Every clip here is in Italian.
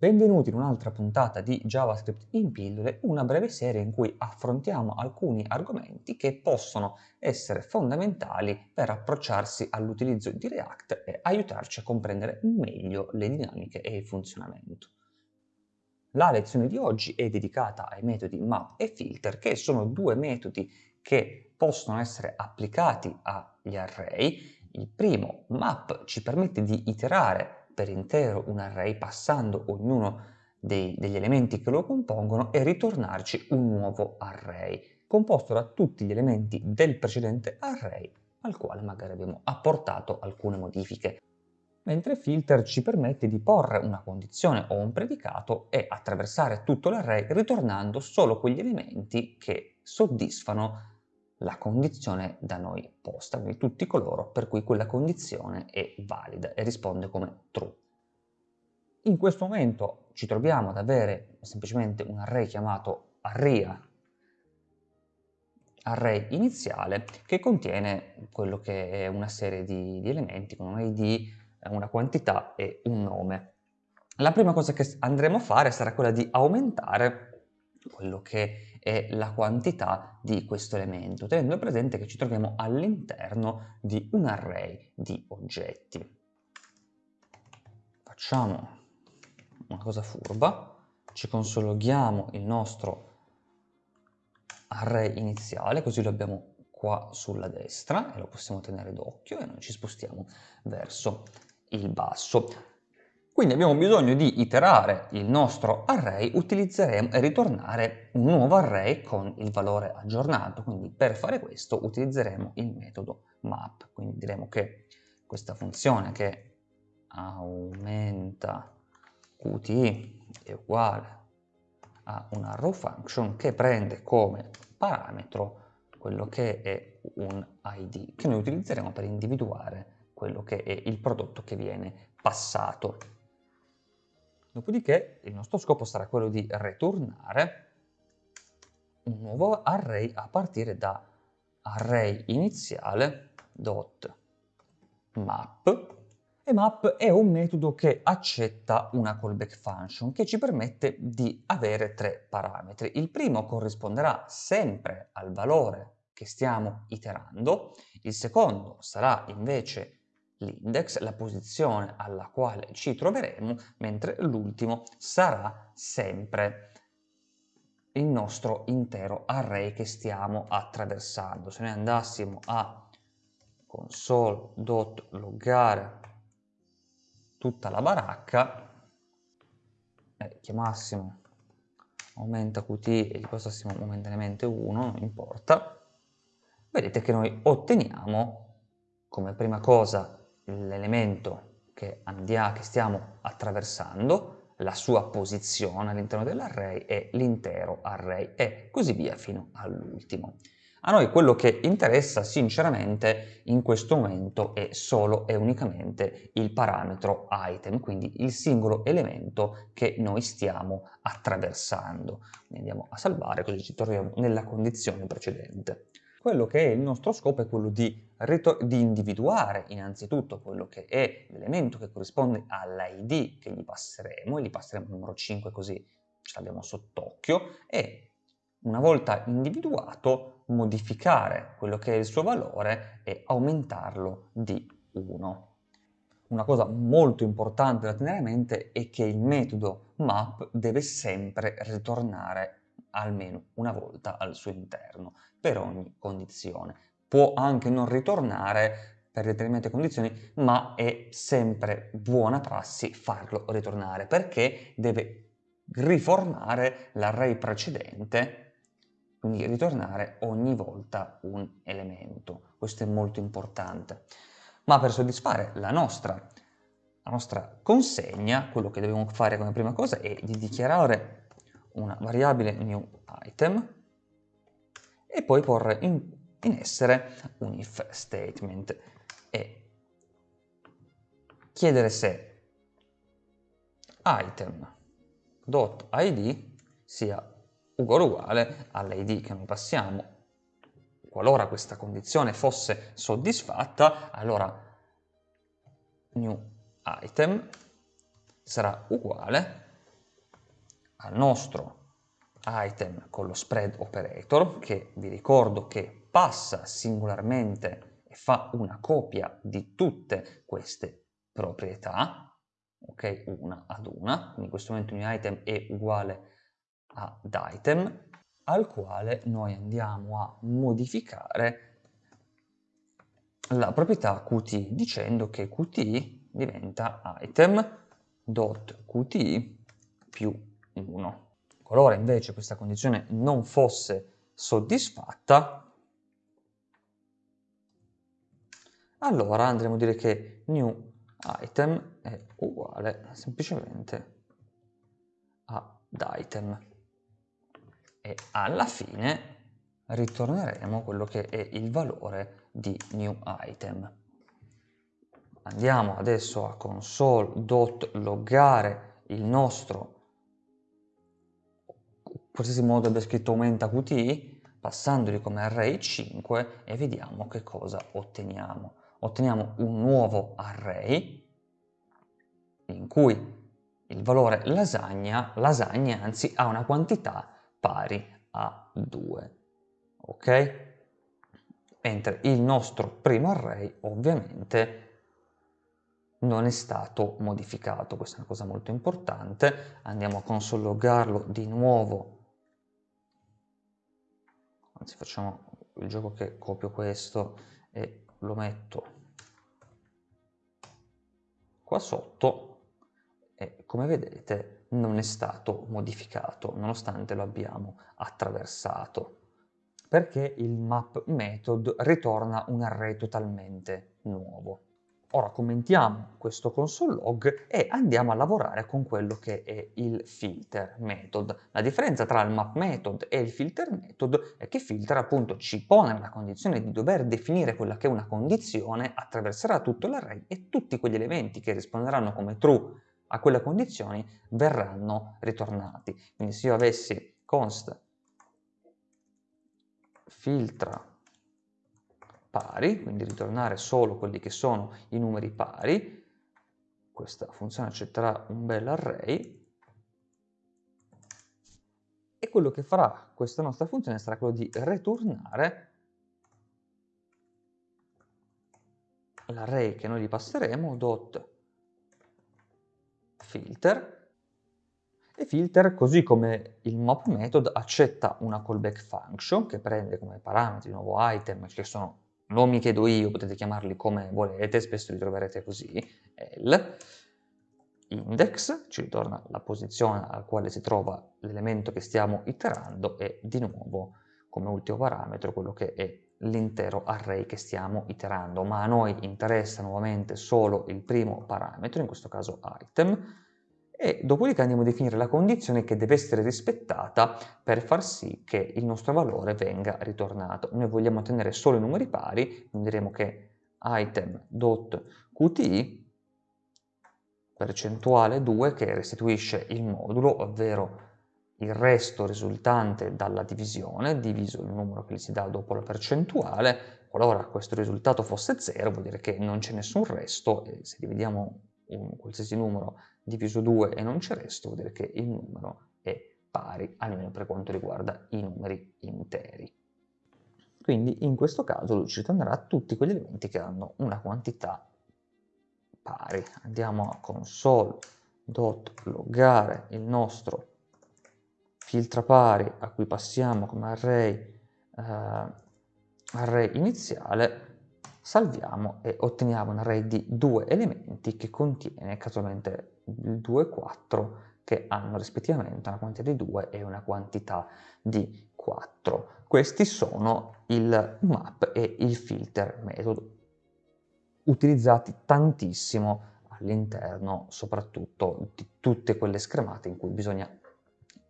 Benvenuti in un'altra puntata di JavaScript in pillole, una breve serie in cui affrontiamo alcuni argomenti che possono essere fondamentali per approcciarsi all'utilizzo di React e aiutarci a comprendere meglio le dinamiche e il funzionamento. La lezione di oggi è dedicata ai metodi map e filter, che sono due metodi che possono essere applicati agli array. Il primo, map, ci permette di iterare per intero un array passando ognuno dei, degli elementi che lo compongono e ritornarci un nuovo array, composto da tutti gli elementi del precedente array al quale magari abbiamo apportato alcune modifiche. Mentre filter ci permette di porre una condizione o un predicato e attraversare tutto l'array ritornando solo quegli elementi che soddisfano la condizione da noi posta, quindi tutti coloro per cui quella condizione è valida e risponde come true. In questo momento ci troviamo ad avere semplicemente un array chiamato arria, array iniziale, che contiene quello che è una serie di, di elementi con un id, una quantità e un nome. La prima cosa che andremo a fare sarà quella di aumentare quello che è la quantità di questo elemento, tenendo presente che ci troviamo all'interno di un array di oggetti. Facciamo una cosa furba, ci consologhiamo il nostro array iniziale, così lo abbiamo qua sulla destra e lo possiamo tenere d'occhio e noi ci spostiamo verso il basso. Quindi abbiamo bisogno di iterare il nostro array, e ritornare un nuovo array con il valore aggiornato. Quindi per fare questo utilizzeremo il metodo map. Quindi diremo che questa funzione che aumenta qt è uguale a una row function che prende come parametro quello che è un id, che noi utilizzeremo per individuare quello che è il prodotto che viene passato. Dopodiché il nostro scopo sarà quello di ritornare un nuovo array a partire da array iniziale dot map e map è un metodo che accetta una callback function che ci permette di avere tre parametri. Il primo corrisponderà sempre al valore che stiamo iterando, il secondo sarà invece l'index, la posizione alla quale ci troveremo, mentre l'ultimo sarà sempre il nostro intero array che stiamo attraversando. Se noi andassimo a console.loggare tutta la baracca e chiamassimo aumenta qt e gli passassimo momentaneamente 1, non importa, vedete che noi otteniamo come prima cosa l'elemento che, che stiamo attraversando, la sua posizione all'interno dell'array e l'intero array e così via fino all'ultimo. A noi quello che interessa sinceramente in questo momento è solo e unicamente il parametro item, quindi il singolo elemento che noi stiamo attraversando. Andiamo a salvare così ci troviamo nella condizione precedente. Quello che è il nostro scopo è quello di, di individuare innanzitutto quello che è l'elemento che corrisponde all'id che gli passeremo, e gli passeremo il numero 5 così ce l'abbiamo sott'occhio, e una volta individuato modificare quello che è il suo valore e aumentarlo di 1. Una cosa molto importante da tenere a mente è che il metodo map deve sempre ritornare almeno una volta al suo interno per ogni condizione. Può anche non ritornare per determinate condizioni, ma è sempre buona prassi farlo ritornare perché deve riformare l'array precedente, quindi ritornare ogni volta un elemento. Questo è molto importante. Ma per soddisfare la nostra, la nostra consegna, quello che dobbiamo fare come prima cosa è di dichiarare una variabile new item e poi porre in, in essere un if statement e chiedere se item.id sia uguale uguale all'id che noi passiamo. Qualora questa condizione fosse soddisfatta, allora new item sarà uguale al nostro item con lo spread operator, che vi ricordo che passa singolarmente e fa una copia di tutte queste proprietà, ok, una ad una, quindi in questo momento new item è uguale ad item, al quale noi andiamo a modificare la proprietà qt dicendo che qt diventa item.qt più 1. Qualora invece questa condizione non fosse soddisfatta, allora andremo a dire che new item è uguale semplicemente ad item e alla fine ritorneremo quello che è il valore di new item. Andiamo adesso a console.loggare il nostro qualsiasi modo abbia scritto aumenta qt, passandoli come array 5 e vediamo che cosa otteniamo. Otteniamo un nuovo array in cui il valore lasagna, lasagna anzi ha una quantità pari a 2, ok? Mentre il nostro primo array ovviamente non è stato modificato, questa è una cosa molto importante, andiamo a consologarlo di nuovo, anzi facciamo il gioco che copio questo e lo metto qua sotto e come vedete non è stato modificato nonostante lo abbiamo attraversato perché il map method ritorna un array totalmente nuovo. Ora commentiamo questo console log e andiamo a lavorare con quello che è il filter method. La differenza tra il map method e il filter method è che filter appunto ci pone nella condizione di dover definire quella che è una condizione, attraverserà tutto l'array e tutti quegli elementi che risponderanno come true a quelle condizioni verranno ritornati. Quindi se io avessi const filtra pari, quindi ritornare solo quelli che sono i numeri pari, questa funzione accetterà un bel array, e quello che farà questa nostra funzione sarà quello di ritornare l'array che noi gli passeremo, dot filter, e filter, così come il mop method, accetta una callback function che prende come parametri nuovo item, che sono nomi che do io, potete chiamarli come volete, spesso li troverete così, L, index, ci ritorna la posizione alla quale si trova l'elemento che stiamo iterando e di nuovo come ultimo parametro quello che è l'intero array che stiamo iterando, ma a noi interessa nuovamente solo il primo parametro, in questo caso item, e dopodiché andiamo a definire la condizione che deve essere rispettata per far sì che il nostro valore venga ritornato. Noi vogliamo ottenere solo i numeri pari, quindi diremo che item.qt percentuale 2 che restituisce il modulo, ovvero il resto risultante dalla divisione, diviso il numero che gli si dà dopo la percentuale, qualora questo risultato fosse 0 vuol dire che non c'è nessun resto e se dividiamo un qualsiasi numero diviso 2 e non c'è resto, vuol dire che il numero è pari, almeno per quanto riguarda i numeri interi. Quindi in questo caso lui ci ritornerà tutti quegli elementi che hanno una quantità pari. Andiamo a console.loggare il nostro filtra pari a cui passiamo come array, eh, array iniziale salviamo e otteniamo un array di due elementi che contiene casualmente il 2 e 4 che hanno rispettivamente una quantità di 2 e una quantità di 4. Questi sono il map e il filter metodo, utilizzati tantissimo all'interno soprattutto di tutte quelle schermate in cui bisogna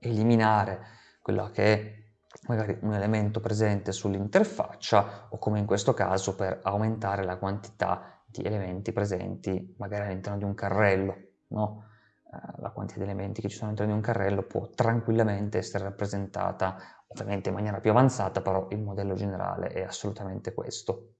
eliminare quella che è magari un elemento presente sull'interfaccia o come in questo caso per aumentare la quantità di elementi presenti magari all'interno di un carrello. No? Eh, la quantità di elementi che ci sono all'interno di un carrello può tranquillamente essere rappresentata ovviamente in maniera più avanzata, però il modello generale è assolutamente questo.